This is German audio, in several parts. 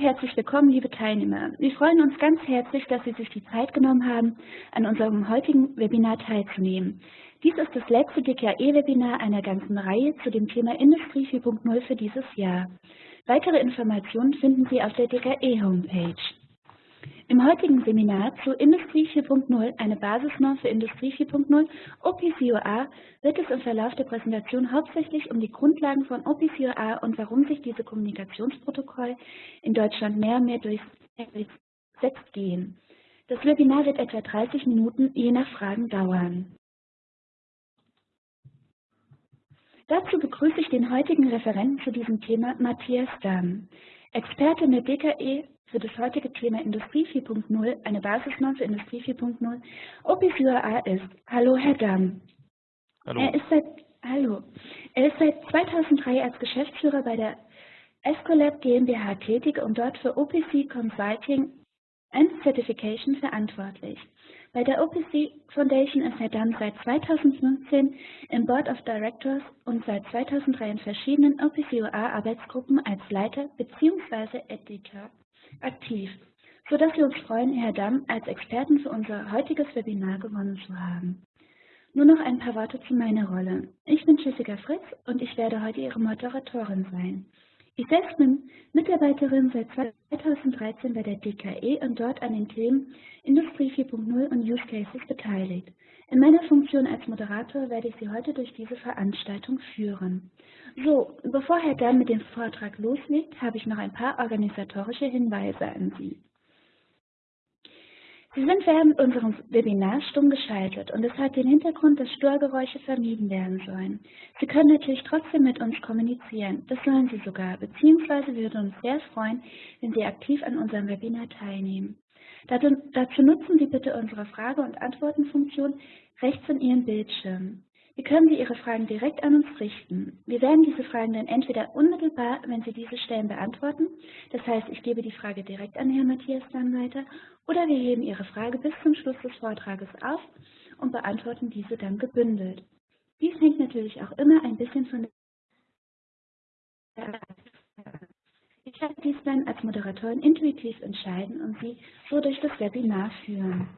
Herzlich willkommen, liebe Teilnehmer. Wir freuen uns ganz herzlich, dass Sie sich die Zeit genommen haben, an unserem heutigen Webinar teilzunehmen. Dies ist das letzte DKE-Webinar einer ganzen Reihe zu dem Thema Industrie 4.0 für dieses Jahr. Weitere Informationen finden Sie auf der DKE-Homepage. Im heutigen Seminar zu Industrie 4.0, eine Basisnorm für Industrie 4.0, OPCOA, wird es im Verlauf der Präsentation hauptsächlich um die Grundlagen von OPCOA und warum sich diese Kommunikationsprotokoll in Deutschland mehr und mehr durchsetzt gehen. Das Webinar wird etwa 30 Minuten je nach Fragen dauern. Dazu begrüße ich den heutigen Referenten zu diesem Thema, Matthias Damm, Experte in der DKE für das heutige Thema Industrie 4.0, eine Basisnorm für Industrie 4.0, OPCUA ist. Hallo, Herr Damm. Hallo. Er ist seit, hallo. Er ist seit 2003 als Geschäftsführer bei der Escolab GmbH tätig und dort für OPC Consulting and Certification verantwortlich. Bei der OPC Foundation ist Herr Damm seit 2015 im Board of Directors und seit 2003 in verschiedenen OPCOA-Arbeitsgruppen als Leiter bzw. Editor aktiv, sodass wir uns freuen, Herr Damm als Experten für unser heutiges Webinar gewonnen zu haben. Nur noch ein paar Worte zu meiner Rolle. Ich bin Jessica Fritz und ich werde heute Ihre Moderatorin sein. Ich selbst bin Mitarbeiterin seit 2013 bei der DKE und dort an den Themen Industrie 4.0 und Use Cases beteiligt. In meiner Funktion als Moderator werde ich Sie heute durch diese Veranstaltung führen. So, bevor Herr Damm mit dem Vortrag loslegt, habe ich noch ein paar organisatorische Hinweise an Sie. Sie sind während unserem Webinars stumm geschaltet und es hat den Hintergrund, dass Störgeräusche vermieden werden sollen. Sie können natürlich trotzdem mit uns kommunizieren, das sollen Sie sogar, beziehungsweise wir würden uns sehr freuen, wenn Sie aktiv an unserem Webinar teilnehmen. Dazu nutzen Sie bitte unsere Frage- und Antwortenfunktion rechts in Ihrem Bildschirm. Hier können Sie Ihre Fragen direkt an uns richten. Wir werden diese Fragen dann entweder unmittelbar, wenn Sie diese stellen, beantworten. Das heißt, ich gebe die Frage direkt an Herrn Matthias dann weiter. Oder wir heben Ihre Frage bis zum Schluss des Vortrages auf und beantworten diese dann gebündelt. Dies hängt natürlich auch immer ein bisschen von der ich werde dies dann als Moderatorin intuitiv entscheiden und Sie so durch das Webinar führen.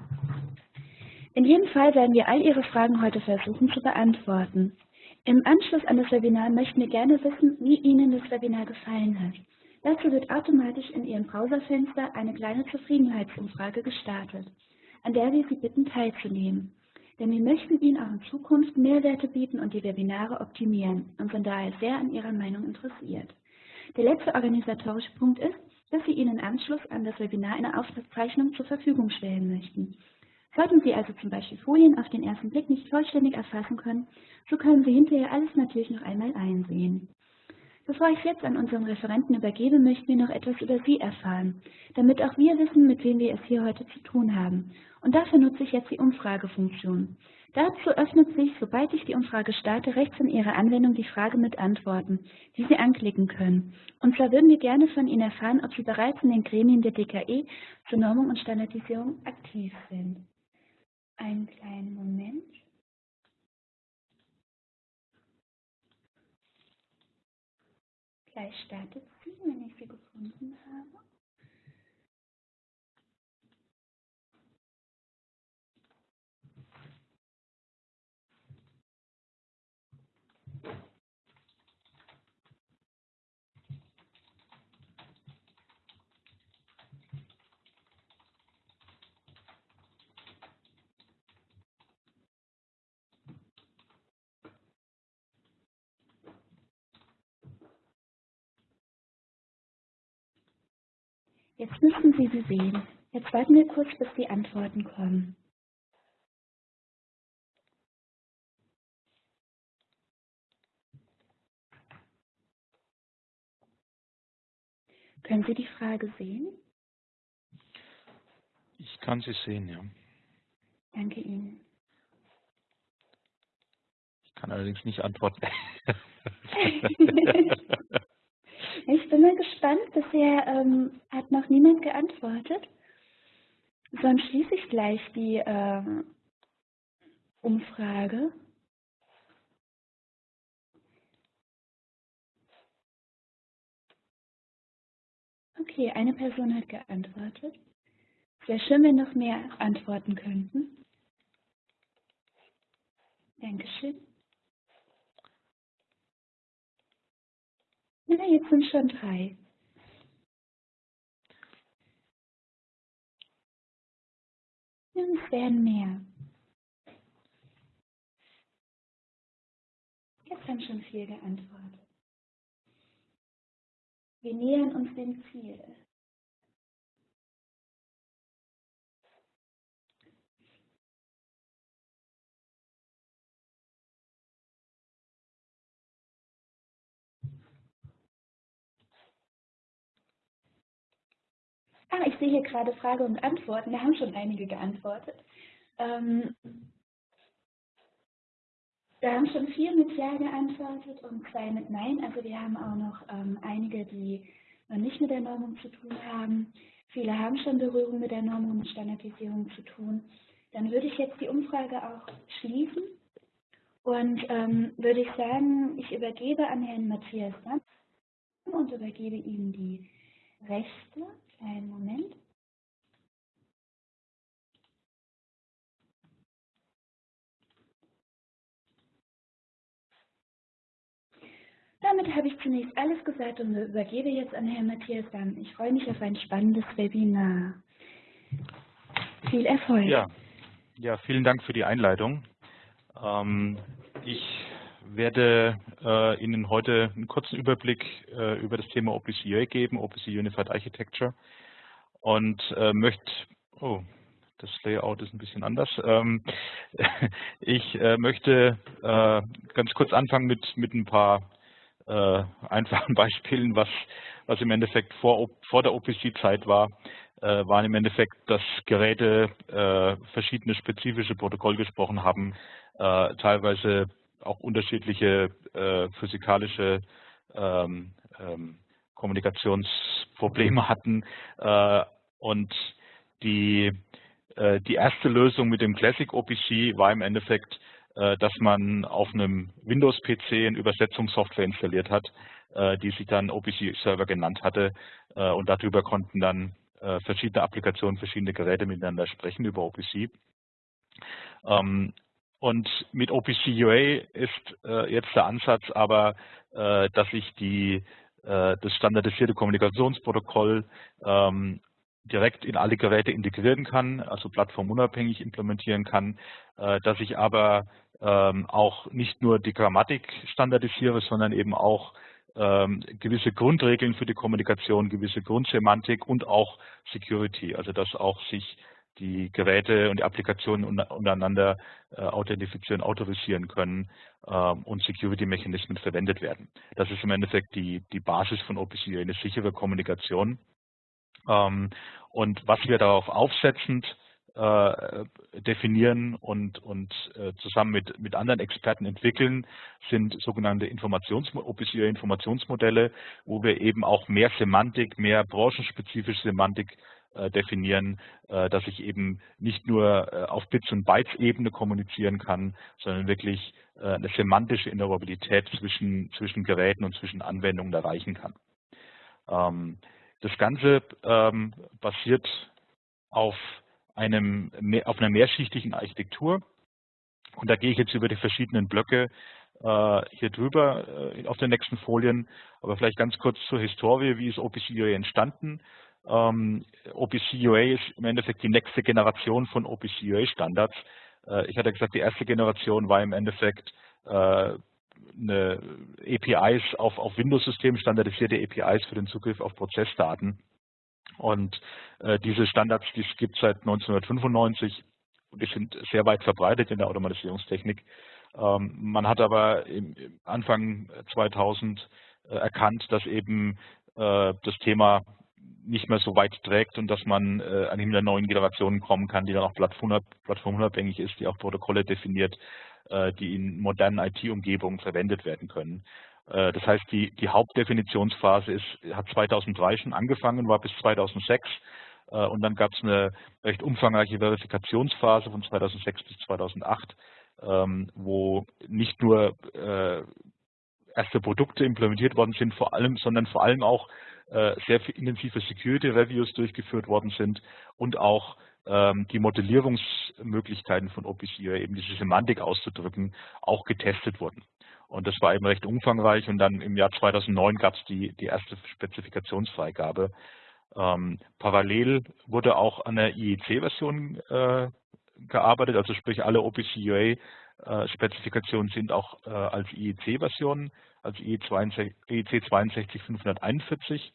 In jedem Fall werden wir all Ihre Fragen heute versuchen zu beantworten. Im Anschluss an das Webinar möchten wir gerne wissen, wie Ihnen das Webinar gefallen hat. Dazu wird automatisch in Ihrem Browserfenster eine kleine Zufriedenheitsumfrage gestartet, an der wir Sie bitten teilzunehmen. Denn wir möchten Ihnen auch in Zukunft Mehrwerte bieten und die Webinare optimieren und sind daher sehr an Ihrer Meinung interessiert. Der letzte organisatorische Punkt ist, dass Sie Ihnen im Anschluss an das Webinar eine Aufzeichnung zur Verfügung stellen möchten. Sollten Sie also zum Beispiel Folien auf den ersten Blick nicht vollständig erfassen können, so können Sie hinterher alles natürlich noch einmal einsehen. Bevor ich jetzt an unseren Referenten übergebe, möchten wir noch etwas über Sie erfahren, damit auch wir wissen, mit wem wir es hier heute zu tun haben. Und dafür nutze ich jetzt die Umfragefunktion. Dazu öffnet sich, sobald ich die Umfrage starte, rechts in Ihrer Anwendung die Frage mit Antworten, die Sie anklicken können. Und zwar würden wir gerne von Ihnen erfahren, ob Sie bereits in den Gremien der DKE zur Normung und Standardisierung aktiv sind. Einen kleinen Moment. Gleich startet sie, wenn ich sie gefunden habe. Jetzt müssen Sie sie sehen. Jetzt warten wir kurz, bis die Antworten kommen. Können Sie die Frage sehen? Ich kann sie sehen, ja. Danke Ihnen. Ich kann allerdings nicht antworten. Ich bin mal gespannt. Bisher ähm, hat noch niemand geantwortet. Sonst schließe ich gleich die äh, Umfrage. Okay, eine Person hat geantwortet. Wäre schön, wenn noch mehr antworten könnten. Dankeschön. Na, jetzt sind schon drei. Und es werden mehr. Jetzt haben schon vier geantwortet. Wir nähern uns dem Ziel. Ah, ich sehe hier gerade Frage und Antworten. Da haben schon einige geantwortet. Ähm, da haben schon vier mit Ja geantwortet und zwei mit Nein. Also wir haben auch noch ähm, einige, die noch nicht mit der Normung zu tun haben. Viele haben schon Berührung mit der Normung und Standardisierung zu tun. Dann würde ich jetzt die Umfrage auch schließen und ähm, würde ich sagen, ich übergebe an Herrn Matthias Damm und übergebe ihm die Rechte. Einen Moment. Damit habe ich zunächst alles gesagt und übergebe jetzt an Herrn Matthias Damm. Ich freue mich auf ein spannendes Webinar. Viel Erfolg. Ja, ja vielen Dank für die Einleitung. Ähm, ich werde äh, Ihnen heute einen kurzen Überblick äh, über das Thema OPC geben, OPC Unified Architecture und äh, möchte, oh, das Layout ist ein bisschen anders. Ähm, ich äh, möchte äh, ganz kurz anfangen mit, mit ein paar äh, einfachen Beispielen, was, was im Endeffekt vor, vor der OPC-Zeit war, waren im Endeffekt, dass Geräte verschiedene spezifische Protokolle gesprochen haben, teilweise auch unterschiedliche äh, physikalische ähm, ähm, Kommunikationsprobleme hatten. Äh, und die, äh, die erste Lösung mit dem Classic OPC war im Endeffekt äh, dass man auf einem Windows-PC eine Übersetzungssoftware installiert hat, äh, die sich dann OPC-Server genannt hatte. Äh, und darüber konnten dann verschiedene Applikationen, verschiedene Geräte miteinander sprechen über OPC. Ähm, und mit OPC UA ist jetzt der Ansatz aber, dass ich die, das standardisierte Kommunikationsprotokoll ähm, direkt in alle Geräte integrieren kann, also plattformunabhängig implementieren kann, dass ich aber ähm, auch nicht nur die Grammatik standardisiere, sondern eben auch ähm, gewisse Grundregeln für die Kommunikation, gewisse Grundsemantik und auch Security, also dass auch sich die Geräte und die Applikationen untereinander äh, authentifizieren, autorisieren können ähm, und Security-Mechanismen verwendet werden. Das ist im Endeffekt die, die Basis von OPC, eine sichere Kommunikation. Ähm, und was wir darauf aufsetzend äh, definieren und, und äh, zusammen mit, mit anderen Experten entwickeln, sind sogenannte Informations Informationsmodelle, wo wir eben auch mehr Semantik, mehr branchenspezifische Semantik äh, definieren, äh, dass ich eben nicht nur äh, auf Bits- und Bytes-Ebene kommunizieren kann, sondern wirklich eine semantische Interoperabilität zwischen, zwischen Geräten und zwischen Anwendungen erreichen kann. Ähm, das Ganze ähm, basiert auf einem, auf einer mehrschichtigen Architektur. Und da gehe ich jetzt über die verschiedenen Blöcke hier drüber auf den nächsten Folien. Aber vielleicht ganz kurz zur Historie, wie ist OPC entstanden? Ähm, OPC UA ist im Endeffekt die nächste Generation von OPC UA Standards. Äh, ich hatte gesagt, die erste Generation war im Endeffekt äh, eine APIs auf, auf Windows-Systemen, standardisierte APIs für den Zugriff auf Prozessdaten. Und äh, diese Standards, die es gibt seit 1995 und die sind sehr weit verbreitet in der Automatisierungstechnik. Ähm, man hat aber im Anfang 2000 äh, erkannt, dass eben äh, das Thema nicht mehr so weit trägt und dass man äh, an der neuen Generationen kommen kann, die dann auch plattformunabhängig ist, die auch Protokolle definiert, äh, die in modernen IT-Umgebungen verwendet werden können. Äh, das heißt, die, die Hauptdefinitionsphase ist, hat 2003 schon angefangen, war bis 2006 äh, und dann gab es eine recht umfangreiche Verifikationsphase von 2006 bis 2008, ähm, wo nicht nur äh, erste Produkte implementiert worden sind, vor allem, sondern vor allem auch sehr intensive Security Reviews durchgeführt worden sind und auch ähm, die Modellierungsmöglichkeiten von OPC, eben diese Semantik auszudrücken, auch getestet wurden. Und das war eben recht umfangreich und dann im Jahr 2009 gab es die, die erste Spezifikationsfreigabe. Ähm, parallel wurde auch an der IEC-Version äh, gearbeitet, also sprich alle OPC-UA-Spezifikationen äh, sind auch äh, als IEC-Versionen, als IEC 62541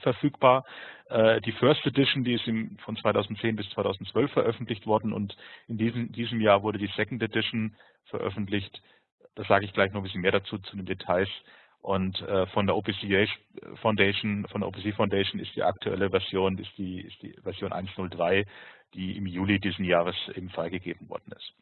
verfügbar. Äh, die First Edition, die ist von 2010 bis 2012 veröffentlicht worden und in diesem, Jahr wurde die Second Edition veröffentlicht. Da sage ich gleich noch ein bisschen mehr dazu, zu den Details. Und von der OPC Foundation, von der OPC Foundation ist die aktuelle Version, ist die, ist die Version 1.03, die im Juli diesen Jahres eben freigegeben worden ist.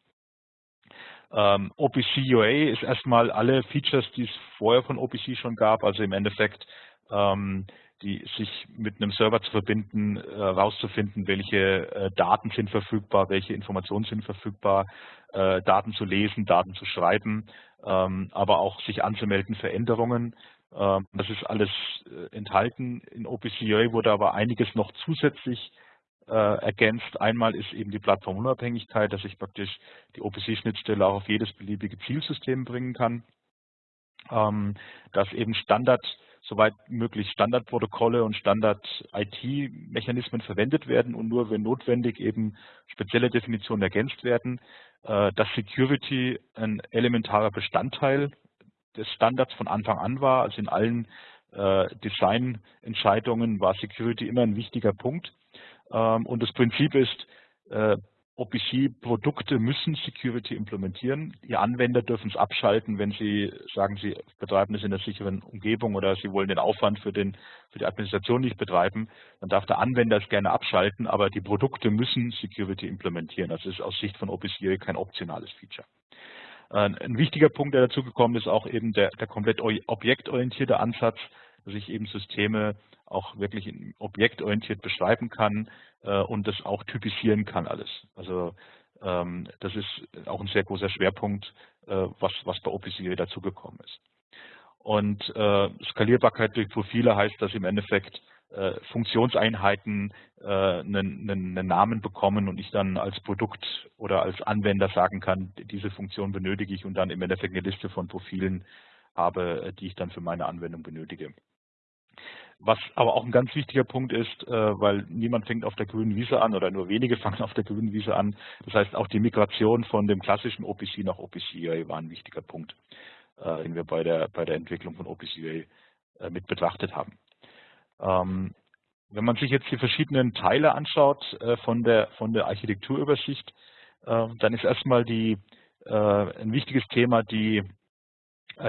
Ähm, OPC UA ist erstmal alle Features, die es vorher von OPC schon gab, also im Endeffekt ähm, die sich mit einem Server zu verbinden, herauszufinden, äh, welche äh, Daten sind verfügbar, welche Informationen sind verfügbar, äh, Daten zu lesen, Daten zu schreiben, ähm, aber auch sich anzumelden für Änderungen. Ähm, das ist alles enthalten. In OPCUA wurde aber einiges noch zusätzlich ergänzt. Einmal ist eben die Plattformunabhängigkeit, dass ich praktisch die OPC-Schnittstelle auch auf jedes beliebige Zielsystem bringen kann. Ähm, dass eben Standard soweit möglich Standardprotokolle und Standard-IT-Mechanismen verwendet werden und nur wenn notwendig eben spezielle Definitionen ergänzt werden, äh, dass Security ein elementarer Bestandteil des Standards von Anfang an war. Also in allen äh, Designentscheidungen war Security immer ein wichtiger Punkt. Ähm, und das Prinzip ist, äh, OPC-Produkte müssen Security implementieren. Die Anwender dürfen es abschalten, wenn sie sagen, sie betreiben es in einer sicheren Umgebung oder sie wollen den Aufwand für, den, für die Administration nicht betreiben. Dann darf der Anwender es gerne abschalten, aber die Produkte müssen Security implementieren. Das ist aus Sicht von OPC kein optionales Feature. Ein wichtiger Punkt, der dazu gekommen ist, auch eben der, der komplett objektorientierte Ansatz, dass ich eben Systeme auch wirklich objektorientiert beschreiben kann äh, und das auch typisieren kann alles. Also ähm, das ist auch ein sehr großer Schwerpunkt, äh, was, was bei OpenCA dazugekommen ist. Und äh, Skalierbarkeit durch Profile heißt, dass im Endeffekt äh, Funktionseinheiten äh, einen, einen, Namen bekommen und ich dann als Produkt oder als Anwender sagen kann, diese Funktion benötige ich und dann im Endeffekt eine Liste von Profilen habe, die ich dann für meine Anwendung benötige. Was aber auch ein ganz wichtiger Punkt ist, äh, weil niemand fängt auf der grünen Wiese an oder nur wenige fangen auf der grünen Wiese an. Das heißt, auch die Migration von dem klassischen OPC nach OPC war ein wichtiger Punkt, äh, den wir bei der, bei der Entwicklung von OPC äh, mit betrachtet haben. Ähm, wenn man sich jetzt die verschiedenen Teile anschaut von der, von der Architekturübersicht, dann ist erstmal die, ein wichtiges Thema die,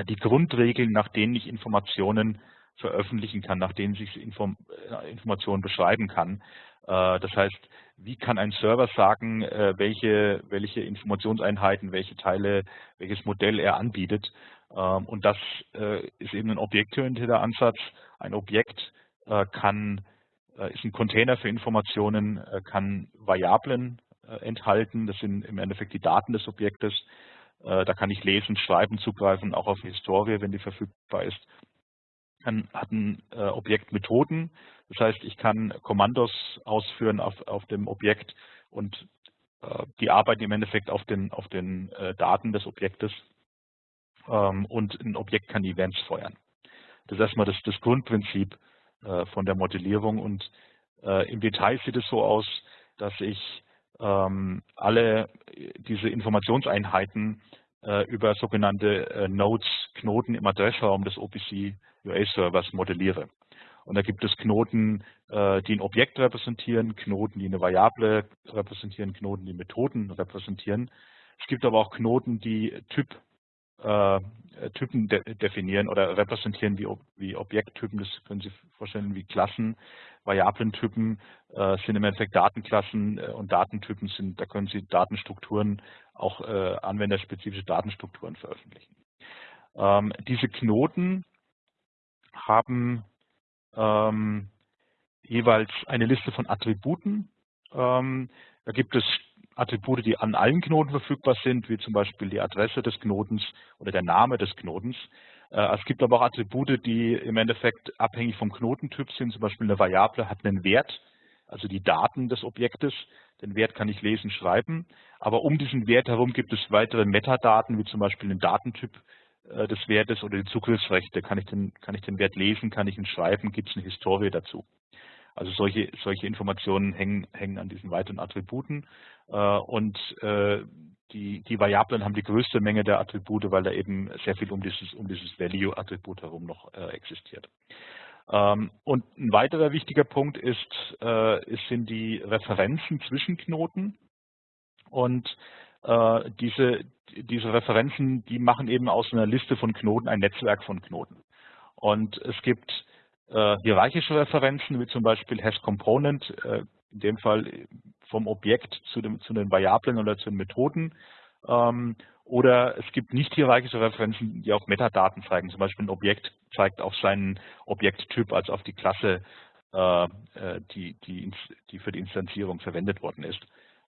die Grundregeln, nach denen ich Informationen veröffentlichen kann, nach denen sich Inform äh, Informationen beschreiben kann. Äh, das heißt, wie kann ein Server sagen, äh, welche, welche Informationseinheiten, welche Teile, welches Modell er anbietet. Ähm, und das ist eben ein objektorientierter Ansatz. Ein Objekt kann, ist ein Container für Informationen, kann Variablen enthalten. Das sind im Endeffekt die Daten des Objektes. Da kann ich lesen, schreiben, zugreifen, auch auf Historie, wenn die verfügbar ist kann, hat ein äh, Objekt Methoden. Das heißt, ich kann Kommandos ausführen auf, auf dem Objekt und äh, die arbeiten im Endeffekt auf den, auf den äh, Daten des Objektes. Ähm, und ein Objekt kann Events feuern. Das ist erstmal das, das Grundprinzip äh, von der Modellierung. Und äh, im Detail sieht es so aus, dass ich ähm, alle diese Informationseinheiten äh, über sogenannte Nodes, Knoten im Adressraum des OPC UA-Servers modelliere. Und da gibt es Knoten, äh, die ein Objekt repräsentieren, Knoten, die eine Variable repräsentieren, Knoten, die Methoden repräsentieren. Es gibt aber auch Knoten, die Typ, äh, Typen de definieren oder repräsentieren wie, wie Objekttypen. Das können Sie vorstellen wie Klassen. Variablentypen äh, sind im Endeffekt Datenklassen äh, und Datentypen sind, da können Sie Datenstrukturen, auch äh, anwenderspezifische Datenstrukturen veröffentlichen. Ähm, diese Knoten haben ähm, jeweils eine Liste von Attributen. Ähm, da gibt es Attribute, die an allen Knoten verfügbar sind, wie zum Beispiel die Adresse des Knotens oder der Name des Knotens. Äh, es gibt aber auch Attribute, die im Endeffekt abhängig vom Knotentyp sind. Zum Beispiel eine Variable hat einen Wert, also die Daten des Objektes. Den Wert kann ich lesen, schreiben. Aber um diesen Wert herum gibt es weitere Metadaten, wie zum Beispiel einen Datentyp äh, des Wertes oder die Zugriffsrechte. Kann ich, den, kann ich den Wert lesen, kann ich ihn schreiben, gibt es eine Historie dazu. Also solche, solche Informationen hängen, hängen an diesen weiteren Attributen. Äh, und äh, die, die Variablen haben die größte Menge der Attribute, weil da eben sehr viel um dieses, um dieses Value-Attribut herum noch äh, existiert. Ähm, und ein weiterer wichtiger Punkt ist, äh, sind die Referenzen zwischen Knoten. Und äh, diese, diese Referenzen, die machen eben aus einer Liste von Knoten ein Netzwerk von Knoten. Und es gibt hierarchische Referenzen, wie zum Beispiel HashComponent, äh, in dem Fall vom Objekt zu, dem, zu den Variablen oder zu den Methoden. Ähm, oder es gibt nicht hierarchische Referenzen, die auf Metadaten zeigen. Zum Beispiel ein Objekt zeigt auf seinen Objekttyp, also auf die Klasse, äh, äh die, die, die, für die Instanzierung verwendet worden ist.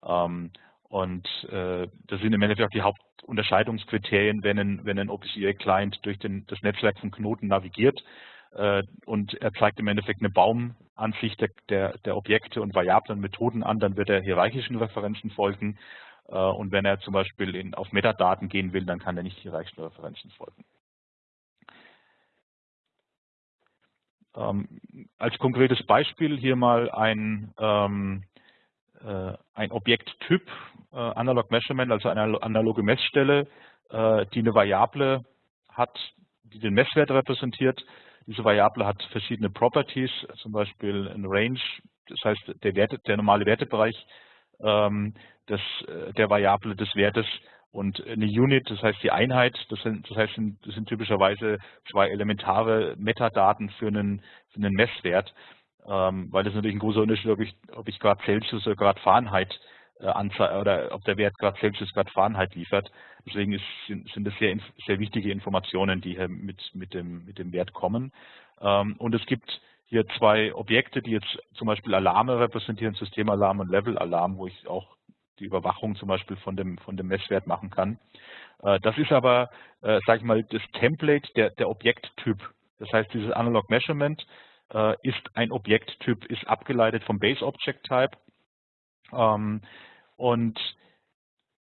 Ähm, und äh, das sind im Endeffekt auch die Hauptunterscheidungskriterien, wenn ein, wenn ein OpenCA-Client durch den, das Netzwerk von Knoten navigiert äh, und er zeigt im Endeffekt eine Baumansicht der, der, der Objekte und Variablen und Methoden an, dann wird er hierarchischen Referenzen folgen. Äh, und wenn er zum Beispiel in, auf Metadaten gehen will, dann kann er nicht hierarchischen Referenzen folgen. Ähm, als konkretes Beispiel hier mal ein, ähm, äh, ein Objekttyp, äh, Analog Measurement, also eine analoge Messstelle, äh, die eine Variable hat, die den Messwert repräsentiert. Diese Variable hat verschiedene Properties, zum Beispiel ein Range, das heißt der, Werte, der normale Wertebereich ähm, des, äh, der Variable des Wertes und eine Unit, das heißt die Einheit, das sind, das heißt, das sind typischerweise zwei elementare Metadaten für einen, für einen Messwert, ähm, weil das natürlich ein großer Unterschied, ob ich, ob ich gerade Celsius oder gerade Fahrenheit äh, oder ob der Wert gerade Celsius gerade Fahrenheit liefert. Deswegen ist, sind, das sehr, sehr wichtige Informationen, die hier mit, mit, dem, mit dem Wert kommen. Ähm, und es gibt hier zwei Objekte, die jetzt zum Beispiel Alarme repräsentieren, Systemalarm und Levelalarm, wo ich auch die Überwachung zum Beispiel von dem, von dem Messwert machen kann. Äh, das ist aber, äh, sage ich mal, das Template der, der Objekttyp. Das heißt, dieses Analog Measurement äh, ist ein Objekttyp, ist abgeleitet vom Base Object Type. Ähm, und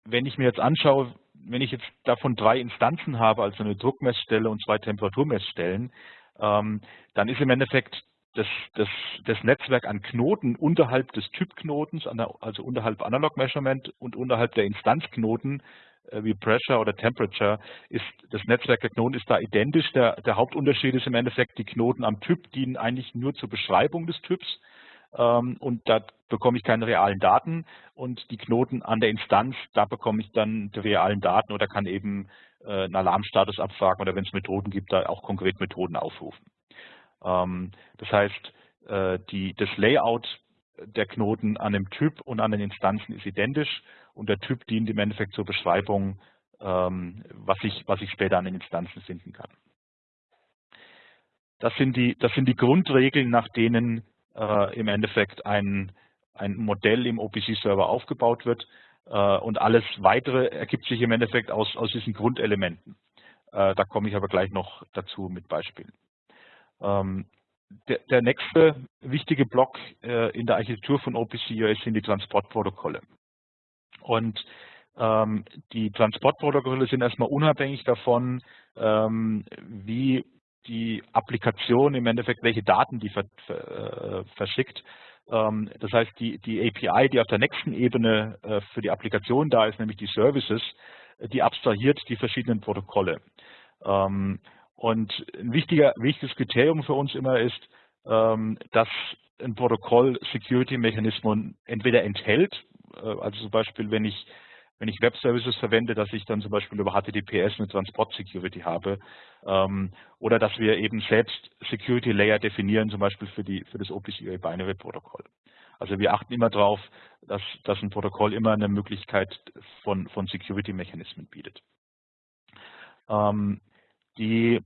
wenn ich mir jetzt anschaue, wenn ich jetzt davon drei Instanzen habe, also eine Druckmessstelle und zwei Temperaturmessstellen, ähm, dann ist im Endeffekt das, das, das Netzwerk an Knoten unterhalb des Typknotens, also unterhalb Analog Measurement und unterhalb der Instanzknoten äh, wie Pressure oder Temperature, ist das Netzwerk der Knoten ist da identisch. Der, der Hauptunterschied ist im Endeffekt, die Knoten am Typ dienen eigentlich nur zur Beschreibung des Typs und da bekomme ich keine realen Daten und die Knoten an der Instanz, da bekomme ich dann die realen Daten oder kann eben äh, einen Alarmstatus abfragen oder wenn es Methoden gibt, da auch konkret Methoden aufrufen. Ähm, das heißt, äh, die, das Layout der Knoten an dem Typ und an den Instanzen ist identisch und der Typ dient im Endeffekt zur Beschreibung, ähm, was, ich, was ich später an den Instanzen finden kann. Das sind die, das sind die Grundregeln, nach denen äh, im Endeffekt ein, ein Modell im OPC-Server aufgebaut wird äh, und alles Weitere ergibt sich im Endeffekt aus, aus diesen Grundelementen. Äh, da komme ich aber gleich noch dazu mit Beispielen. Ähm, der, der, nächste wichtige Block äh, in der Architektur von OPC-US sind die Transportprotokolle. Und ähm, die Transportprotokolle sind erstmal unabhängig davon, ähm, wie die Applikation im Endeffekt, welche Daten die äh, verschickt. Ähm, das heißt, die, die API, die auf der nächsten Ebene äh, für die Applikation da ist, nämlich die Services, die abstrahiert die verschiedenen Protokolle. Ähm, und ein wichtiges Kriterium für uns immer ist, ähm, dass ein Protokoll Security-Mechanismen entweder enthält, äh, also zum Beispiel, wenn ich wenn ich Web-Services verwende, dass ich dann zum Beispiel über HTTPS eine Transport-Security habe ähm, oder dass wir eben selbst Security-Layer definieren, zum Beispiel für, die, für das OPC Binary-Protokoll. Also wir achten immer darauf, dass, dass ein Protokoll immer eine Möglichkeit von, von Security-Mechanismen bietet. Ähm, die,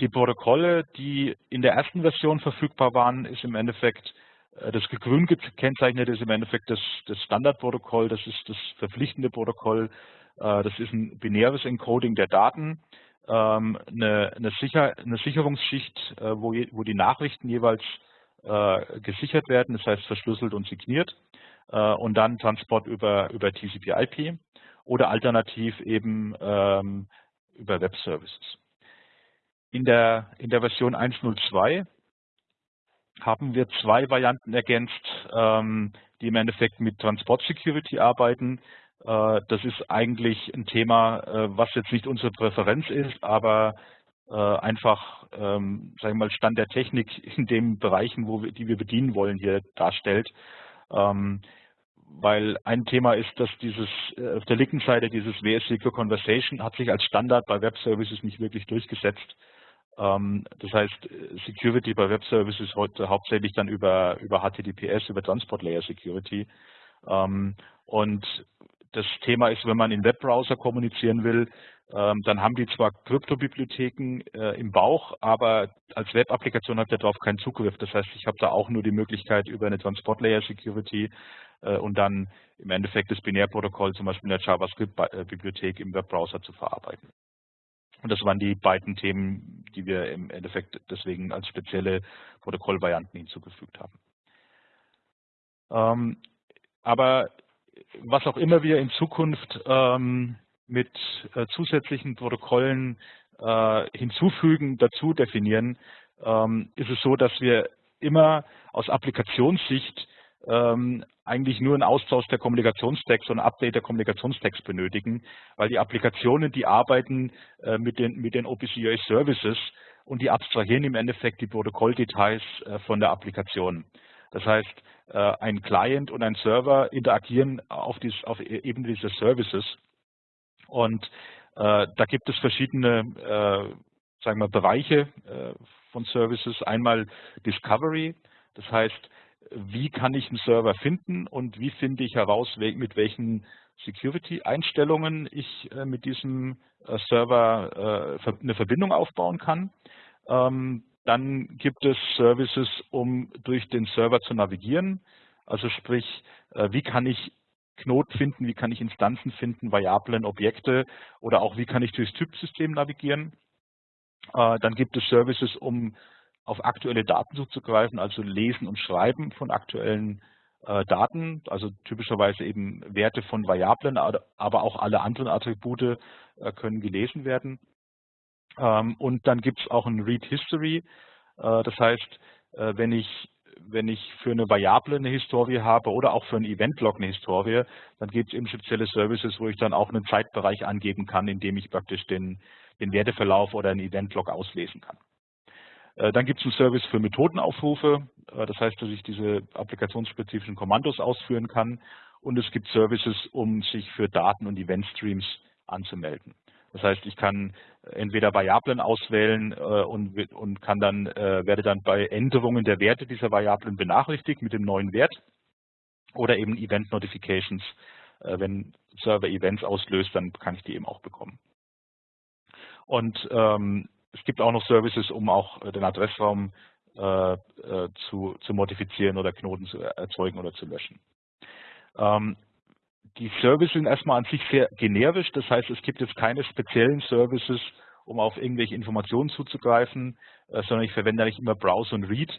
die Protokolle, die in der ersten Version verfügbar waren, ist im Endeffekt das grün gekennzeichnet ist im Endeffekt das, das Standardprotokoll, das ist das verpflichtende Protokoll. Äh, das ist ein binäres Encoding der Daten, ähm, eine, eine, Sicher eine Sicherungsschicht, äh, wo, wo die Nachrichten jeweils äh, gesichert werden, das heißt verschlüsselt und signiert und dann Transport über, über TCP/IP oder alternativ eben ähm, über Web Services. In der, in der Version 1.02 haben wir zwei Varianten ergänzt, ähm, die im Endeffekt mit Transport Security arbeiten. Äh, das ist eigentlich ein Thema, äh, was jetzt nicht unsere Präferenz ist, aber äh, einfach, ähm, sagen wir mal, Stand der Technik in den Bereichen, wo wir, die wir bedienen wollen, hier darstellt. Ähm, weil ein Thema ist, dass dieses auf der linken Seite dieses WS Secure Conversation hat sich als Standard bei Web Services nicht wirklich durchgesetzt. Ähm, das heißt, Security bei Web Services heute hauptsächlich dann über, über HTTPS, über Transport Layer Security. Und das Thema ist, wenn man in Webbrowser kommunizieren will, ähm, dann haben die zwar Kryptobibliotheken äh, im Bauch, aber als Web-Applikation hat der darauf keinen Zugriff. Das heißt, ich habe da auch nur die Möglichkeit, über eine Transport Layer Security äh, und dann im Endeffekt das Binärprotokoll zum Beispiel in der JavaScript-Bibliothek im Webbrowser zu verarbeiten. Und das waren die beiden Themen, die wir im Endeffekt deswegen als spezielle Protokollvarianten hinzugefügt haben. Ähm, aber was auch immer wir in Zukunft ähm, mit äh, zusätzlichen Protokollen äh, hinzufügen, dazu definieren, ähm, ist es so, dass wir immer aus Applikationssicht eigentlich nur einen Austausch der Kommunikationstext und ein Update der Kommunikationstext benötigen, weil die Applikationen, die arbeiten äh, mit den, mit den OPC Services und die abstrahieren im Endeffekt die Protokolldetails äh, von der Applikation. Das heißt, äh, ein Client und ein Server interagieren auf, dies, auf e-, Ebene dieser Services. Und äh, da gibt es verschiedene äh, sagen wir, Bereiche äh, von Services. Einmal Discovery, das heißt, wie kann ich einen Server finden und wie finde ich heraus, mit welchen Security-Einstellungen ich äh, mit diesem äh, Server eine Verbindung aufbauen kann. Ähm, dann gibt es Services, um durch den Server zu navigieren. Also sprich, äh, wie kann ich Knoten finden, wie kann ich Instanzen finden, Variablen, Objekte oder auch wie kann ich durchs Typsystem navigieren. Äh, dann gibt es Services, um auf aktuelle Daten zuzugreifen, also Lesen und Schreiben von aktuellen äh, Daten, also typischerweise eben Werte von Variablen, aber auch alle anderen Attribute können gelesen werden. Ähm, und dann gibt es auch ein Read History. Äh, das heißt, äh, wenn ich wenn ich für eine Variable eine Historie habe oder auch für ein Event-Log eine Historie, dann gibt es eben spezielle Services, wo ich dann auch einen Zeitbereich angeben kann, in dem ich praktisch den, den Werteverlauf oder einen Event-Log auslesen kann. Äh, dann gibt es einen Service für Methodenaufrufe, das heißt, dass ich diese applikationsspezifischen Kommandos ausführen kann. Und es gibt Services, um sich für Daten- und Event-Streams anzumelden. Das heißt, ich kann entweder Variablen auswählen äh, und, und kann dann, äh, werde dann bei Änderungen der Werte dieser Variablen benachrichtigt mit dem neuen Wert oder eben Event Notifications. Äh, wenn Server Events auslöst, dann kann ich die eben auch bekommen. Und ähm, es gibt auch noch Services, um auch den Adressraum äh, äh, zu, zu modifizieren oder Knoten zu erzeugen oder zu löschen. Ähm, die Services sind erstmal an sich sehr generisch, das heißt, es gibt jetzt keine speziellen Services, um auf irgendwelche Informationen zuzugreifen, äh, sondern ich verwende eigentlich immer Browse und Read.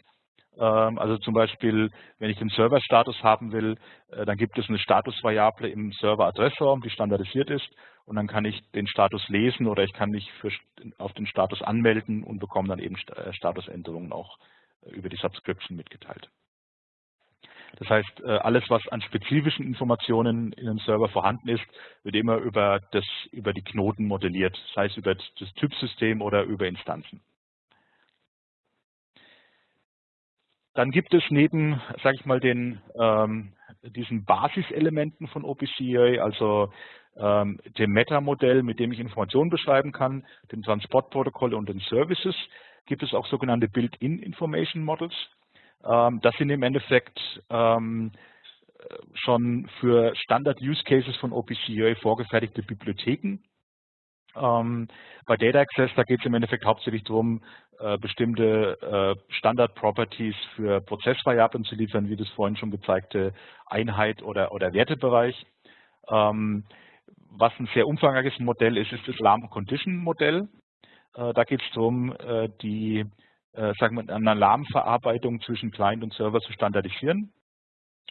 Ähm, also zum Beispiel, wenn ich den Serverstatus haben will, äh, dann gibt es eine Statusvariable im Server-Adressraum, die standardisiert ist und dann kann ich den Status lesen oder ich kann mich für, auf den Status anmelden und bekomme dann eben äh, Statusänderungen auch über die Subscription mitgeteilt. Das heißt, äh, alles, was an spezifischen Informationen in einem Server vorhanden ist, wird immer über, das, über die Knoten modelliert, sei es über das Typsystem oder über Instanzen. Dann gibt es neben, sage ich mal, den, ähm, diesen Basiselementen von OPCUA, also ähm, dem Meta-Modell, mit dem ich Informationen beschreiben kann, dem Transportprotokoll und den Services, gibt es auch sogenannte Built-in Information Models. Ähm, das sind im Endeffekt ähm, schon für Standard-Use-Cases von OPCUA vorgefertigte Bibliotheken. Ähm, bei Data Access, da geht es im Endeffekt hauptsächlich darum, äh, bestimmte äh, Standard-Properties für Prozessvariablen zu liefern, wie das vorhin schon gezeigte Einheit oder, oder Wertebereich. Was ein sehr umfangreiches Modell ist, ist das Alarm-Condition-Modell. Äh, da geht es darum, äh, die äh, sagen wir, eine Alarmverarbeitung zwischen Client und Server zu standardisieren.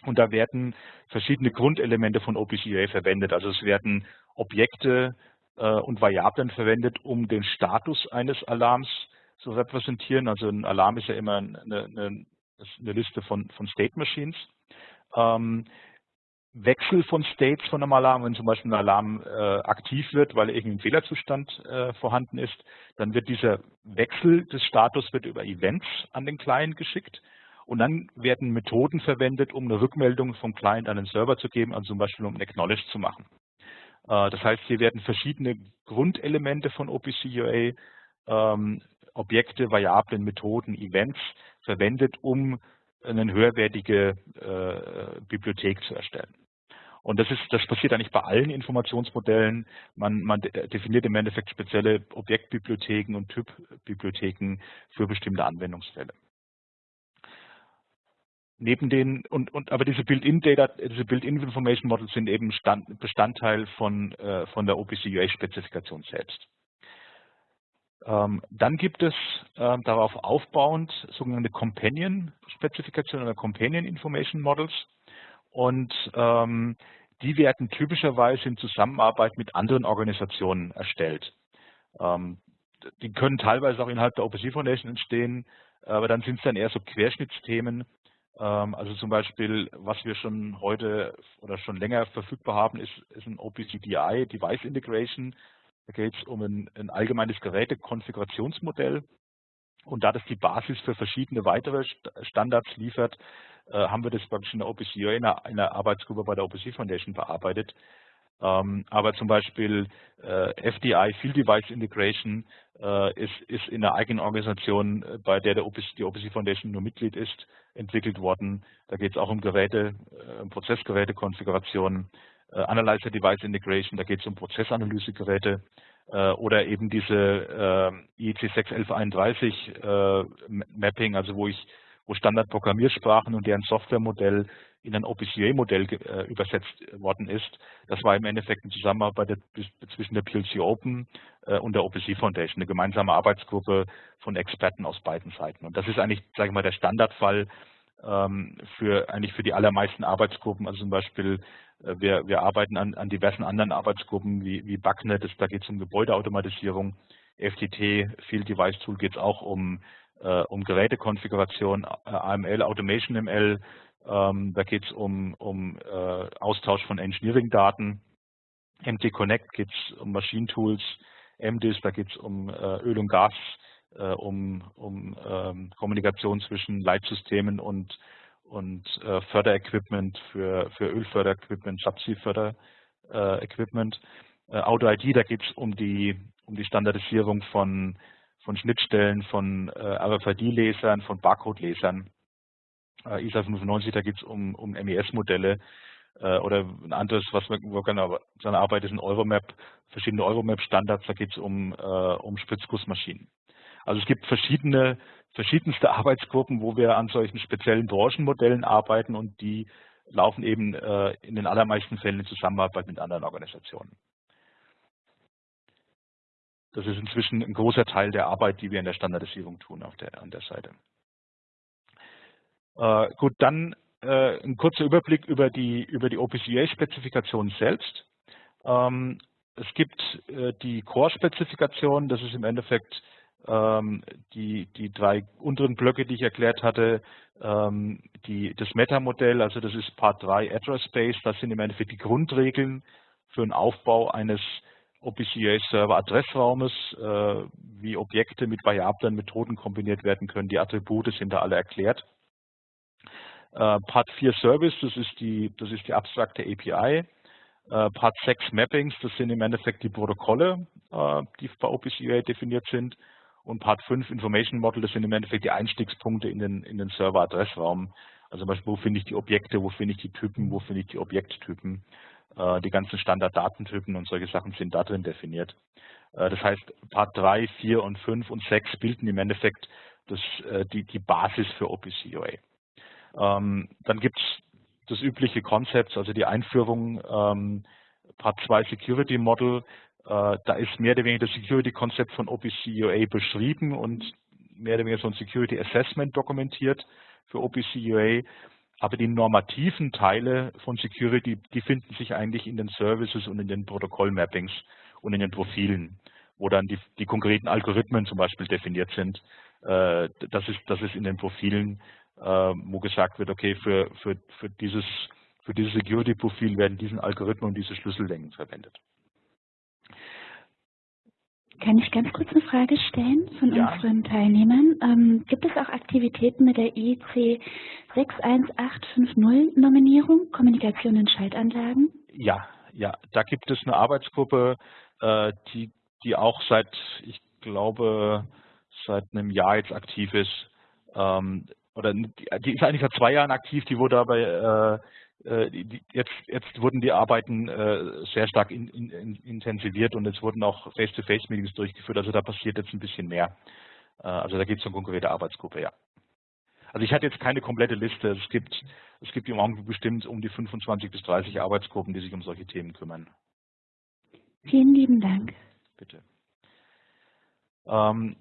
Und da werden verschiedene Grundelemente von OPC-UA verwendet. Also es werden Objekte und Variablen verwendet, um den Status eines Alarms zu repräsentieren. Also ein Alarm ist ja immer eine, eine, eine Liste von, von State Machines. Ähm, Wechsel von States von einem Alarm, wenn zum Beispiel ein Alarm äh, aktiv wird, weil irgendein Fehlerzustand äh, vorhanden ist, dann wird dieser Wechsel des Status wird über Events an den Client geschickt und dann werden Methoden verwendet, um eine Rückmeldung vom Client an den Server zu geben, also zum Beispiel um ein Acknowledge zu machen. Äh, das heißt, hier werden verschiedene Grundelemente von OPC-UA, ähm, Objekte, Variablen, Methoden, Events verwendet, um eine höherwertige äh, Bibliothek zu erstellen. Und das, ist, das passiert eigentlich bei allen Informationsmodellen. Man, man definiert im Endeffekt spezielle Objektbibliotheken und Typbibliotheken für bestimmte Anwendungsfälle. Neben den, und, und aber diese Built-in-Data, diese Built-in-Information Models sind eben Stand, Bestandteil von, äh, von der OPC-UA-Spezifikation selbst. Ähm, dann gibt es äh, darauf aufbauend sogenannte Companion-Spezifikationen oder Companion Information Models. Und ähm, die werden typischerweise in Zusammenarbeit mit anderen Organisationen erstellt. Ähm, die können teilweise auch innerhalb der OPC Foundation entstehen, aber dann sind es dann eher so Querschnittsthemen. Ähm, also zum Beispiel, was wir schon heute oder schon länger verfügbar haben, ist, ist ein OPC-DI, Device Integration. Da geht es um ein, ein allgemeines Gerätekonfigurationsmodell. Und da das die Basis für verschiedene weitere Standards liefert, äh, haben wir das praktisch in der OPC in einer, in einer Arbeitsgruppe bei der OPC Foundation bearbeitet. Ähm, aber zum Beispiel äh, FDI, Field Device Integration, äh, ist, ist in einer eigenen Organisation, bei der, der OPC, die OPC Foundation nur Mitglied ist, entwickelt worden. Da geht es auch um Geräte, um Prozessgerätekonfiguration, Analyzer Device Integration, da geht es um Prozessanalysegeräte oder eben diese IEC 61131 Mapping, also wo ich wo Standardprogrammiersprachen und deren Softwaremodell in ein OPCA-Modell äh, übersetzt worden ist. Das war im Endeffekt eine Zusammenarbeit zwischen der PLC Open äh, und der OPC Foundation, eine gemeinsame Arbeitsgruppe von Experten aus beiden Seiten. Und das ist eigentlich, sage ich mal, der Standardfall ähm, für eigentlich für die allermeisten Arbeitsgruppen. Also zum Beispiel äh, wir, wir arbeiten an, an diversen anderen Arbeitsgruppen wie, wie BACnet, da geht es um Gebäudeautomatisierung, FTT, Field Device Tool geht es auch um äh, um Gerätekonfiguration, äh, AML, Automation ML, ähm, da geht es um, um äh, Austausch von Engineering-Daten. MT Connect geht es um Maschinentools, MDIS, da geht es um äh, Öl und Gas, äh, um, um ähm, Kommunikation zwischen Leitsystemen und, und äh, Förderequipment für, für Ölförderequipment, Subsea-Förderequipment. Äh, Auto-ID, da geht es um die, um die Standardisierung von von Schnittstellen, von äh, RFID-Lesern, von Barcode-Lesern. Äh, ISA 95, da geht es um, um MES-Modelle äh, oder ein anderes, was wir, wo wir seine Arbeit ist, ein Euromap, verschiedene Euromap-Standards, da geht es um, äh, um Spritzgussmaschinen. Also es gibt verschiedene, verschiedenste Arbeitsgruppen, wo wir an solchen speziellen Branchenmodellen arbeiten und die laufen eben äh, in den allermeisten Fällen in Zusammenarbeit mit anderen Organisationen. Das ist inzwischen ein großer Teil der Arbeit, die wir in der Standardisierung tun auf der, an der Seite. Äh, gut, dann äh, ein kurzer Überblick über die, über die OPCA-Spezifikation selbst. Ähm, es gibt äh, die Core-Spezifikation, das ist im Endeffekt die, die drei unteren Blöcke, die ich erklärt hatte, ähm, die, das Meta-Modell, also das ist Part 3 Address Space, das sind im Endeffekt die Grundregeln für den Aufbau eines OPCA-Server Adressraumes, äh, wie Objekte mit variablen Methoden kombiniert werden können. Die Attribute sind da alle erklärt. Äh, Part 4 Service, das ist die, das ist die abstrakte API. Äh, Part 6 Mappings, das sind im Endeffekt die Protokolle, die bei OPCA definiert sind. Und Part 5 Information Model, das sind im Endeffekt die Einstiegspunkte in den, in den Server-Adressraum. Also zum Beispiel, wo finde ich die Objekte, wo finde ich die Typen, wo finde ich die Objekttypen. Äh, die ganzen Standarddatentypen und solche Sachen sind da drin definiert. Äh, das heißt, Part 3, 4 und 5 und 6 bilden im Endeffekt das, äh, die, die Basis für OPCUA. Ähm, dann gibt es das übliche Konzept, also die Einführung. Ähm, Part 2 Security Model, da ist mehr oder weniger das Security-Konzept von OPC-UA beschrieben und mehr oder weniger so ein Security Assessment dokumentiert für OPC-UA. Aber die normativen Teile von Security, die finden sich eigentlich in den Services und in den Protokoll-Mappings und in den Profilen, wo dann die, die konkreten Algorithmen zum Beispiel definiert sind. Äh, das, ist, das ist in den Profilen, äh, wo gesagt wird, okay, für, für, für dieses, für dieses Security-Profil werden diesen Algorithmen und diese Schlüssellängen verwendet. Kann ich ganz kurz eine Frage stellen von Ja. unseren Teilnehmern? Ähm, gibt es auch Aktivitäten mit der IEC 61850 Nominierung, Kommunikation in Schaltanlagen? Ja, ja, da gibt es eine Arbeitsgruppe, äh, die, die auch seit, ich glaube, seit einem Jahr jetzt aktiv ist. Ähm, oder die, die ist eigentlich seit zwei Jahren aktiv, die wurde aber äh, jetzt, jetzt wurden die Arbeiten äh, sehr stark in, in, in, intensiviert und es wurden auch Face-to-Face-Meetings durchgeführt, also da passiert jetzt ein bisschen mehr. Äh, also da gibt es eine konkrete Arbeitsgruppe, ja. Also ich hatte jetzt keine komplette Liste. Es gibt, es gibt im Augenblick bestimmt um die 25 bis 30 Arbeitsgruppen, die sich um solche Themen kümmern. Vielen lieben Dank. Bitte. Ähm,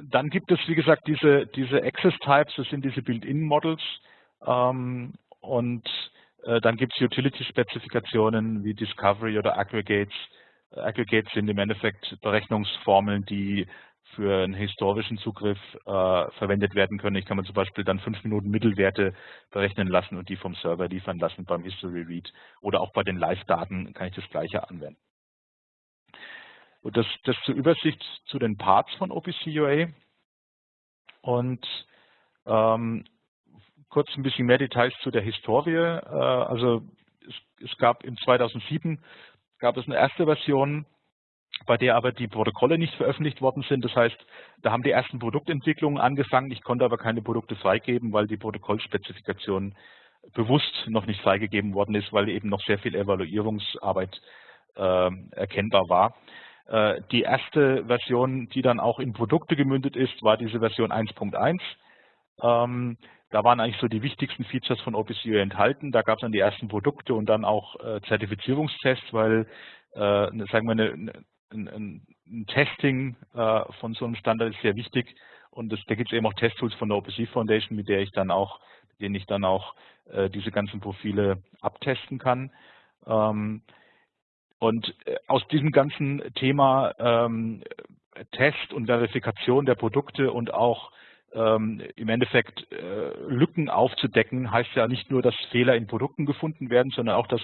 dann gibt es, wie gesagt, diese, diese Access Types, das sind diese Built-in-Models. Ähm, und äh, dann gibt es Utility-Spezifikationen wie Discovery oder Aggregates. Äh, Aggregates sind im Endeffekt Berechnungsformeln, die für einen historischen Zugriff äh, verwendet werden können. Ich kann mir zum Beispiel dann fünf Minuten Mittelwerte berechnen lassen und die vom Server liefern lassen beim History Read. Oder auch bei den Live-Daten kann ich das Gleiche anwenden. Und das, das zur Übersicht zu den Parts von OPC-UA. Und ähm, kurz ein bisschen mehr Details zu der Historie. Äh, also es, es, gab in 2007 gab es eine erste Version, bei der aber die Protokolle nicht veröffentlicht worden sind. Das heißt, da haben die ersten Produktentwicklungen angefangen. Ich konnte aber keine Produkte freigeben, weil die Protokollspezifikation bewusst noch nicht freigegeben worden ist, weil eben noch sehr viel Evaluierungsarbeit äh, erkennbar war. Äh, die erste Version, die dann auch in Produkte gemündet ist, war diese Version 1.1. Ähm, da waren eigentlich so die wichtigsten Features von OPCUA enthalten. Da gab es dann die ersten Produkte und dann auch äh, Zertifizierungstests, weil äh, sagen wir eine, ein, ein Testing äh, von so einem Standard ist sehr wichtig und das, da gibt es eben auch Testtools von der OPC Foundation, mit der ich dann auch, denen ich dann auch äh, diese ganzen Profile abtesten kann. Ähm, und äh, aus diesem ganzen Thema ähm, Test und Verifikation der Produkte und auch ähm, im Endeffekt äh, Lücken aufzudecken, heißt ja nicht nur, dass Fehler in Produkten gefunden werden, sondern auch, dass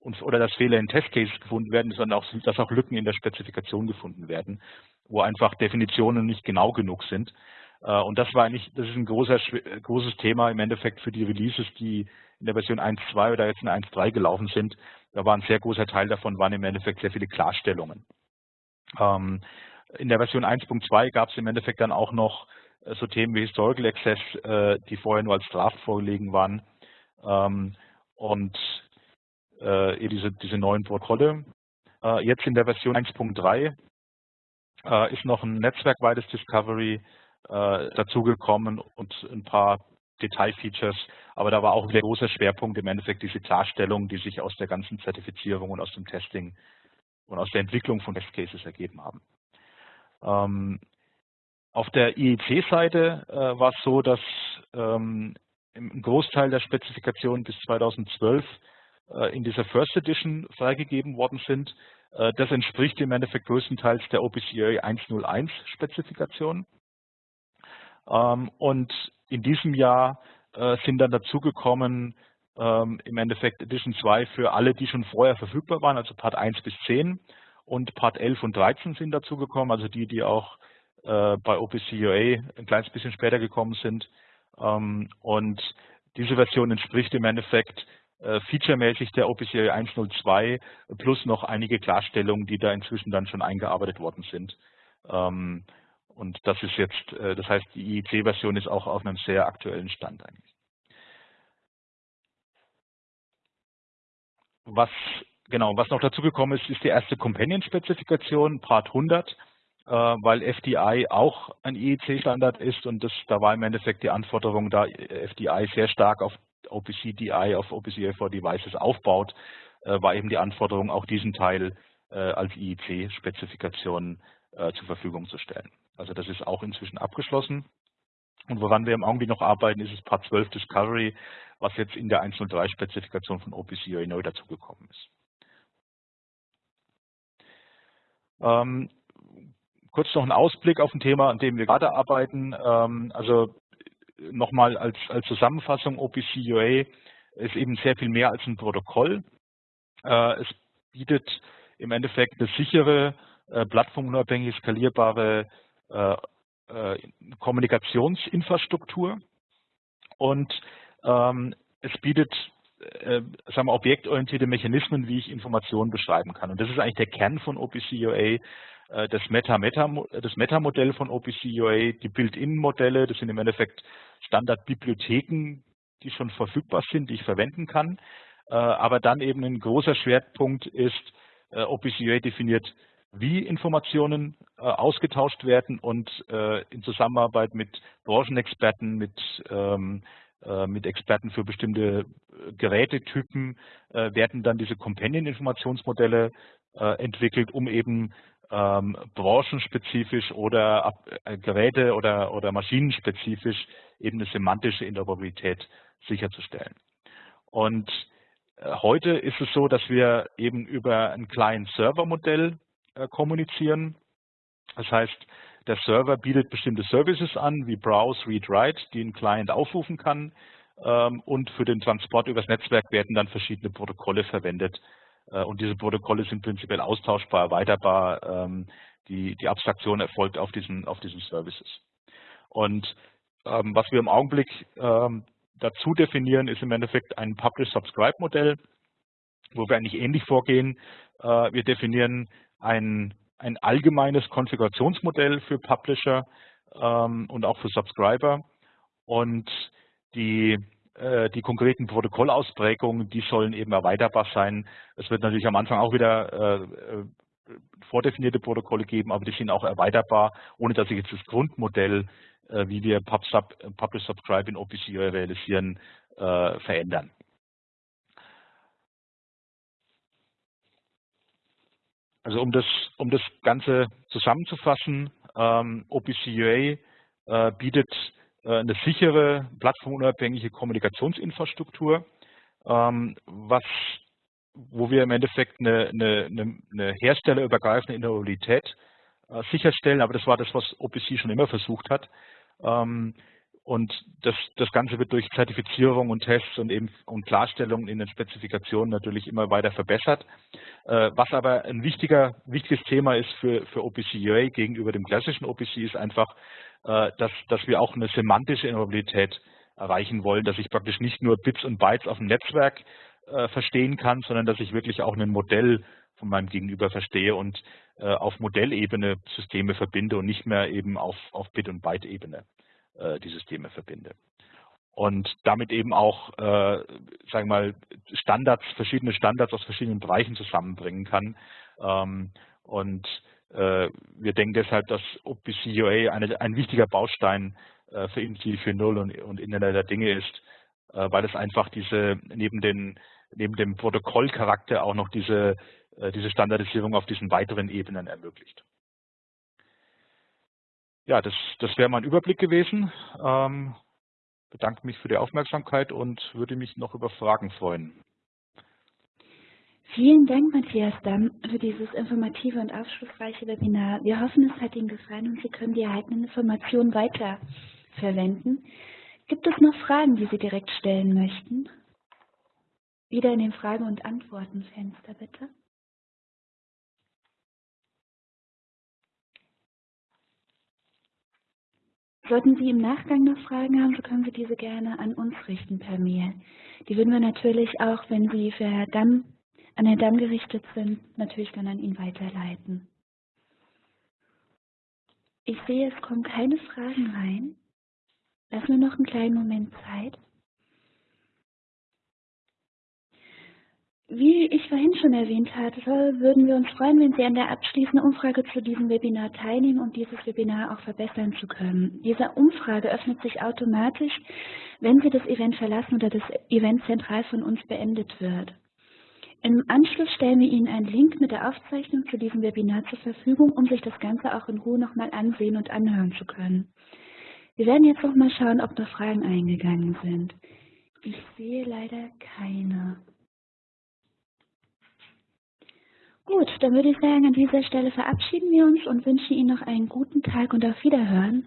oder dass Fehler in Testcases gefunden werden, sondern auch, dass auch Lücken in der Spezifikation gefunden werden, wo einfach Definitionen nicht genau genug sind. Äh, und das war eigentlich, das ist ein großer, großes Thema im Endeffekt für die Releases, die in der Version 1.2 oder jetzt in 1.3 gelaufen sind. Da war ein sehr großer Teil davon, waren im Endeffekt sehr viele Klarstellungen. Ähm, in der Version 1.2 gab es im Endeffekt dann auch noch äh, so Themen wie Historical Access, äh, die vorher nur als Draft vorgelegen waren. Ähm, und äh, diese, diese neuen Protokolle. Äh, jetzt in der Version 1.3 äh, ist noch ein netzwerkweites Discovery dazugekommen und ein paar Detailfeatures, aber da war auch der große Schwerpunkt im Endeffekt diese Klarstellung, die sich aus der ganzen Zertifizierung und aus dem Testing und aus der Entwicklung von Testcases ergeben haben. Auf der IEC-Seite äh, war es so, dass ähm, im Großteil der Spezifikationen bis 2012 äh, in dieser First Edition freigegeben worden sind. Äh, das entspricht im Endeffekt größtenteils der OPCA 101 Spezifikation. Ähm, und in diesem Jahr äh, sind dann dazugekommen ähm, im Endeffekt Edition 2 für alle, die schon vorher verfügbar waren, also Part 1 bis 10 und Part 11 und 13 sind dazugekommen, also die, die auch bei OPCUA ein kleines bisschen später gekommen sind. Ähm, und diese Version entspricht im Endeffekt äh, featuremäßig der OPC 102 plus noch einige Klarstellungen, die da inzwischen dann schon eingearbeitet worden sind. Ähm, und das ist jetzt, äh, das heißt, die IEC-Version ist auch auf einem sehr aktuellen Stand eigentlich. Was genau, was noch dazu gekommen ist, ist die erste Companion-Spezifikation, Part 100, äh, weil FDI auch ein IEC-Standard ist und das, da war im Endeffekt die Anforderung, da FDI sehr stark auf OPC DI auf OPC for Devices aufbaut, äh, war eben die Anforderung, auch diesen Teil äh, als IEC-Spezifikation äh, zur Verfügung zu stellen. Also das ist auch inzwischen abgeschlossen. Und woran wir im Augenblick noch arbeiten, ist das Part 12 Discovery, was jetzt in der 103-Spezifikation von OPC neu dazugekommen ist. Ähm, kurz noch ein Ausblick auf ein Thema, an dem wir gerade arbeiten. Ähm, also nochmal als, als Zusammenfassung, OPC UA ist eben sehr viel mehr als ein Protokoll. Äh, es bietet im Endeffekt eine sichere, äh, plattformunabhängige, skalierbare äh, Kommunikationsinfrastruktur und ähm, es bietet sagen wir, objektorientierte Mechanismen, wie ich Informationen beschreiben kann. Und das ist eigentlich der Kern von OPC-UA, äh, das Meta-Meta-Modell das Meta von OPC-UA, die Build-in-Modelle, das sind im Endeffekt Standardbibliotheken, die schon verfügbar sind, die ich verwenden kann. Äh, aber dann eben ein großer Schwerpunkt ist, äh, OPC-UA definiert wie Informationen äh, ausgetauscht werden und äh, in Zusammenarbeit mit Branchenexperten, mit, ähm, äh, mit Experten für bestimmte äh, Gerätetypen äh, werden dann diese Companion-Informationsmodelle äh, entwickelt, um eben ähm, branchenspezifisch oder ab, Geräte- oder, oder maschinenspezifisch eben eine semantische Interoperabilität sicherzustellen. Und Heute ist es so, dass wir eben über ein Client-Server-Modell äh, kommunizieren. Das heißt, der Server bietet bestimmte Services an, wie Browse, Read, Write, die ein Client aufrufen kann. Ähm, und für den Transport übers Netzwerk werden dann verschiedene Protokolle verwendet. Äh, und diese Protokolle sind prinzipiell austauschbar, erweiterbar. Ähm, die, die Abstraktion erfolgt auf diesen, auf diesen Services. Und ähm, was wir im Augenblick dazu definieren, ist im Endeffekt ein Publish-Subscribe-Modell, wo wir eigentlich ähnlich vorgehen. Äh, wir definieren ein, ein allgemeines Konfigurationsmodell für Publisher ähm, und auch für Subscriber. Und die, die konkreten Protokollausprägungen, die sollen eben erweiterbar sein. Es wird natürlich am Anfang auch wieder äh, äh vordefinierte Protokolle geben, aber die sind auch erweiterbar, ohne dass ich jetzt das Grundmodell, äh, wie wir PubSub, Publish Subscribe in OPC realisieren, äh, verändern. Also um das, um das Ganze zusammenzufassen, ähm, OPCUA äh, bietet äh, eine sichere, plattformunabhängige Kommunikationsinfrastruktur, ähm, was, wo wir im Endeffekt eine, eine, eine herstellerübergreifende Interoperabilität äh, sicherstellen, aber das war das, was OPC schon immer versucht hat. Ähm, und das, das Ganze wird durch Zertifizierung und Tests und eben und Klarstellungen in den Spezifikationen natürlich immer weiter verbessert. Äh, was aber ein wichtiger, wichtiges Thema ist für, für OPC UA gegenüber dem klassischen OPC ist einfach, äh, dass, dass wir auch eine semantische Interoperabilität erreichen wollen, dass ich praktisch nicht nur Bits und Bytes auf dem Netzwerk äh, verstehen kann, sondern dass ich wirklich auch ein Modell von meinem Gegenüber verstehe und auf Modellebene Systeme verbinde und nicht mehr eben auf, auf Bit- und Byte-Ebene äh, die Systeme verbinde. Und damit eben auch, äh, sagen wir mal, Standards, verschiedene Standards aus verschiedenen Bereichen zusammenbringen kann. Ähm, und äh, wir denken deshalb, dass OPC UA eine, ein wichtiger Baustein äh, für Industrie 4.0 und, und Internet der Dinge ist, äh, weil es einfach diese neben den neben dem Protokollcharakter auch noch diese, äh, diese Standardisierung auf diesen weiteren Ebenen ermöglicht. Ja, das, das wäre mein Überblick gewesen. Ähm, bedanke mich für die Aufmerksamkeit und würde mich noch über Fragen freuen. Vielen Dank, Matthias Damm, für dieses informative und aufschlussreiche Webinar. Wir hoffen, es hat Ihnen gefallen und Sie können die erhaltenen Informationen weiter verwenden. Gibt es noch Fragen, die Sie direkt stellen möchten? Wieder in den Fragen- und Antwortenfenster, bitte. Sollten Sie im Nachgang noch Fragen haben, so können Sie diese gerne an uns richten per Mail. Die würden wir natürlich auch, wenn sie für Herr Damm, an Herrn Damm gerichtet sind, natürlich dann an ihn weiterleiten. Ich sehe, es kommen keine Fragen rein. Lassen wir noch einen kleinen Moment Zeit. Wie ich vorhin schon erwähnt hatte, würden wir uns freuen, wenn Sie an der abschließenden Umfrage zu diesem Webinar teilnehmen, um dieses Webinar auch verbessern zu können. Diese Umfrage öffnet sich automatisch, wenn Sie das Event verlassen oder das Event zentral von uns beendet wird. Im Anschluss stellen wir Ihnen einen Link mit der Aufzeichnung zu diesem Webinar zur Verfügung, um sich das Ganze auch in Ruhe nochmal ansehen und anhören zu können. Wir werden jetzt noch mal schauen, ob noch Fragen eingegangen sind. Ich sehe leider keine. Gut, dann würde ich sagen, an dieser Stelle verabschieden wir uns und wünschen Ihnen noch einen guten Tag und auf Wiederhören.